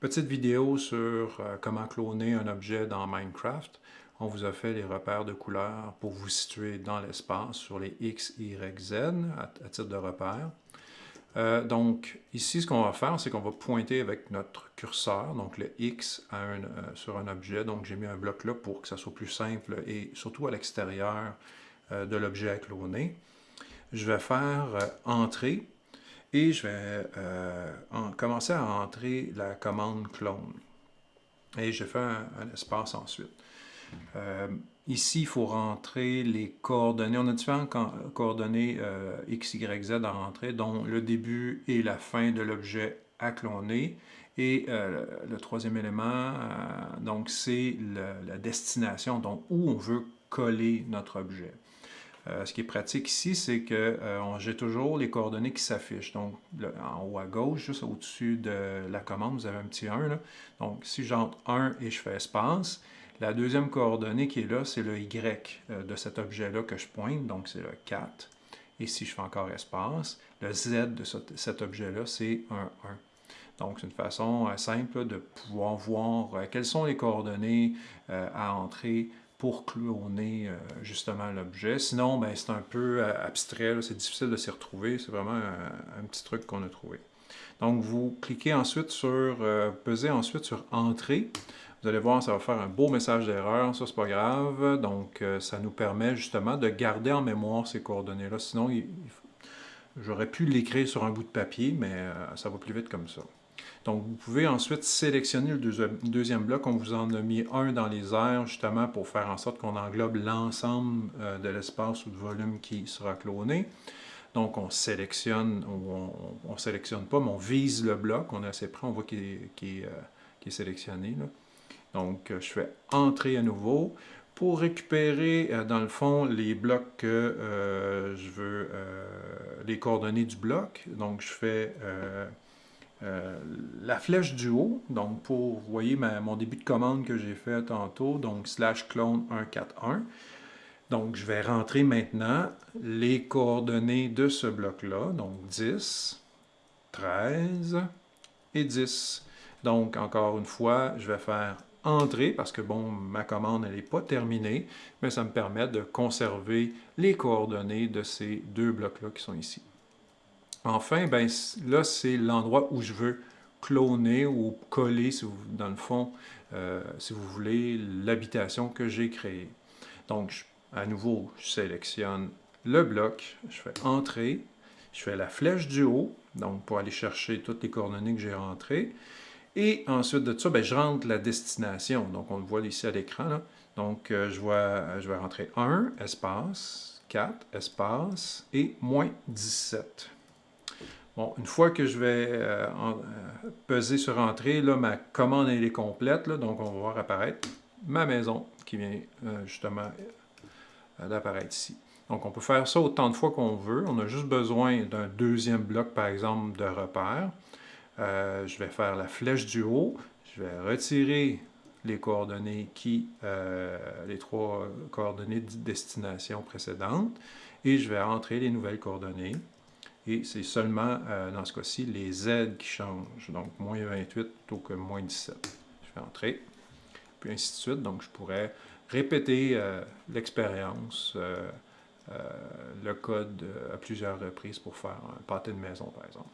Petite vidéo sur euh, comment cloner un objet dans Minecraft. On vous a fait les repères de couleurs pour vous situer dans l'espace sur les X, Y, Z à, titre de repère. Euh, donc ici, ce qu'on va faire, c'est qu'on va pointer avec notre curseur, donc le X euh, sur un objet. Donc j'ai mis un bloc là pour que ça soit plus simple et surtout à l'extérieur de l'objet à cloner. Je vais faire entrer et je vais euh, commencer à entrer la commande clone. Et je fais un, espace ensuite. Euh, ici, il faut rentrer les coordonnées. On a différentes coordonnées euh, X, Y, Z à rentrer, dont le début et la fin de l'objet à cloner. Et le troisième élément, donc c'est la destination, donc où on veut coller notre objet. Euh, ce qui est pratique ici, c'est que euh, j'ai toujours les coordonnées qui s'affichent. Donc, en haut à gauche, juste au-dessus de la commande, vous avez un petit 1. Donc, si j'entre 1 et je fais espace, la deuxième coordonnée qui est là, c'est le Y euh, de cet objet-là que je pointe, donc c'est le 4. Et si je fais encore espace, le Z de cet objet-là, c'est un 1. Donc, c'est une façon simple de pouvoir voir quelles sont les coordonnées à entrer pour cloner euh, justement l'objet. Sinon, ben, c'est un peu euh, abstrait, c'est difficile de s'y retrouver. C'est vraiment un, petit truc qu'on a trouvé. Donc, vous cliquez ensuite sur, euh, pesez ensuite sur Entrée. Vous allez voir, ça va faire un beau message d'erreur, ça c'est pas grave. Donc, ça nous permet justement de garder en mémoire ces coordonnées-là. Sinon, j'aurais pu l'écrire sur un bout de papier, mais ça va plus vite comme ça. Donc, vous pouvez ensuite sélectionner le deuxième bloc. On vous en a mis un dans les airs, justement, pour faire en sorte qu'on englobe l'ensemble euh, de l'espace ou de volume qui sera cloné. Donc, on sélectionne, ou on ne sélectionne pas, mais on vise le bloc. On est assez près, on voit qu'il est, euh, sélectionné. Donc, euh, je fais « Entrer à nouveau ». Pour récupérer, dans le fond, les blocs que je veux, les coordonnées du bloc, donc je fais la flèche du haut, donc pour, vous voyez mon début de commande que j'ai fait tantôt, donc slash clone 141. Donc je vais rentrer maintenant les coordonnées de ce bloc-là, donc 10, 13 et 10. Donc encore une fois, je vais faire entrer parce que bon, ma commande n'est pas terminée, mais ça me permet de conserver les coordonnées de ces deux blocs-là qui sont ici. Enfin, ben, là, c'est l'endroit où je veux cloner ou coller, dans le fond, euh, si vous voulez, l'habitation que j'ai créée. Donc, à nouveau, je sélectionne le bloc, je fais « Entrer », je fais la flèche du haut, donc pour aller chercher toutes les coordonnées que j'ai rentrées. Et ensuite de ça, ben, je rentre la destination. Donc, on le voit ici à l'écran. Donc, euh, je, je vais rentrer 1, espace, 4, espace, et moins 17. Une fois que je vais euh, euh, peser sur Entrée, là, ma commande est complète, donc on va voir apparaître ma maison qui vient euh, justement d'apparaître ici. Donc on peut faire ça autant de fois qu'on veut. On a juste besoin d'un deuxième bloc, par exemple, de repère. je vais faire la flèche du haut. Je vais retirer les coordonnées qui, les trois coordonnées de destination précédentes, et je vais entrer les nouvelles coordonnées. Et c'est seulement, euh, dans ce cas-ci, les Z qui changent. Donc, moins 28 plutôt que moins 17. Je fais entrer, puis ainsi de suite. Donc, je pourrais répéter euh, l'expérience, euh, le code à plusieurs reprises pour faire un pâté de maison, par exemple.